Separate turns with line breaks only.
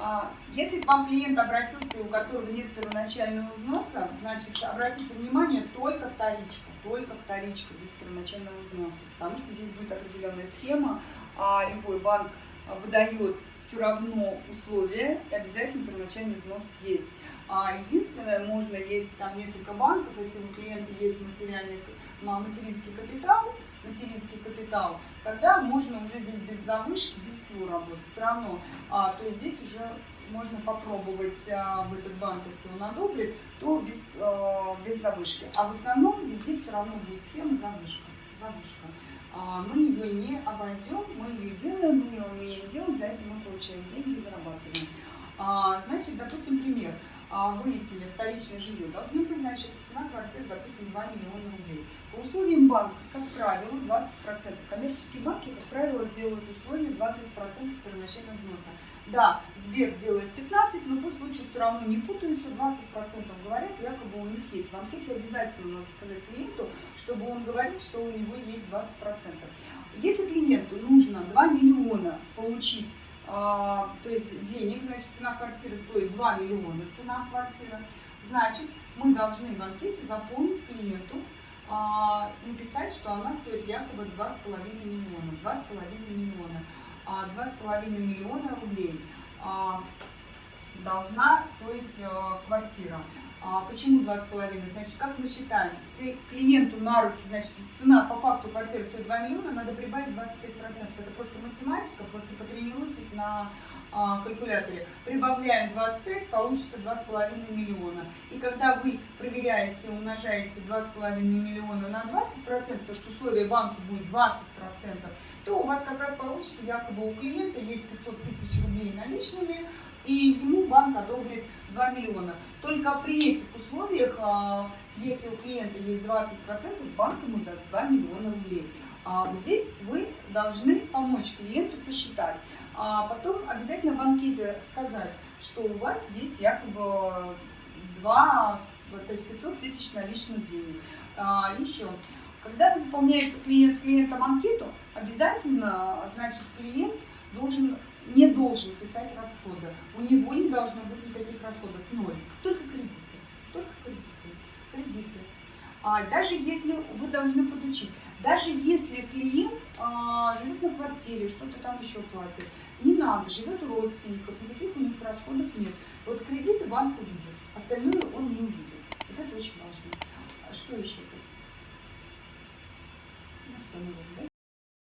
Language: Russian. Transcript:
А, если к вам клиент обратился, у которого нет первоначального взноса, значит, обратите внимание, только вторичка, только вторичка без первоначального взноса, потому что здесь будет определенная схема, а любой банк выдает все равно условия, и обязательно первоначальный взнос есть. А единственное, можно есть там несколько банков, если у клиента есть материальный, материнский капитал, материнский капитал, тогда можно уже здесь без завышки, без всего работать. Все равно, а, то есть здесь уже можно попробовать а, в этот банк, если он одобрит, то без, а, без завышки. А в основном везде все равно будет схема завышка. завышка. А, мы ее не обойдем, мы ее делаем, мы ее умеем делать, за это мы получаем деньги, зарабатываем. А, значит, допустим, пример. А, выяснили вторичное жилье, должно быть, значит, цена квартиры, допустим, 2 миллиона рублей. По условиям банка, как правило, 20%. Коммерческие банки, как правило, делают условия 20% первоначального взноса. Да, Сбер делает 15, но пусть лучше все равно не путаются, 20% говорят, якобы у них есть. В анкете обязательно надо сказать клиенту, чтобы он говорил, что у него есть 20%. Если клиенту нужно 2 миллиона получить то есть денег, значит, цена квартиры стоит 2 миллиона, цена квартиры, значит, мы должны в анкете заполнить клиенту, а, написать, что она стоит якобы 2,5 миллиона, 2,5 миллиона, 2,5 а, миллиона рублей должна стоить э, квартира. А почему 2,5? Значит, как мы считаем? Если клиенту на руки, значит, цена по факту квартиры стоит 2 миллиона, надо прибавить 25%. Это просто математика, просто потренируйтесь на а, калькуляторе. Прибавляем 25, получится 2,5 миллиона. И когда вы проверяете, умножаете 2,5 миллиона на 20%, то что условие банка будет 20%, то у вас как раз получится, якобы у клиента есть 500 тысяч рублей наличными, и ему банк одобрит 2 миллиона. Только при этих условиях, а, если у клиента есть 20%, банк ему даст 2 миллиона рублей. А вот здесь вы должны помочь клиенту посчитать. А потом обязательно в анкете сказать, что у вас есть якобы 2, то есть 500 тысяч наличных денег. А, еще, когда вы заполняете клиент с клиентом анкету, обязательно, значит, клиент должен должен писать расходы. У него не должно быть никаких расходов, ноль. Только кредиты. Только кредиты. Кредиты. А даже если вы должны подучить, даже если клиент а, живет на квартире, что-то там еще платит, не надо, живет у родственников, никаких у них расходов нет. Вот кредиты банк увидит, остальное он не увидит. Вот это очень важно. А что еще? Ну, все, наверное, да?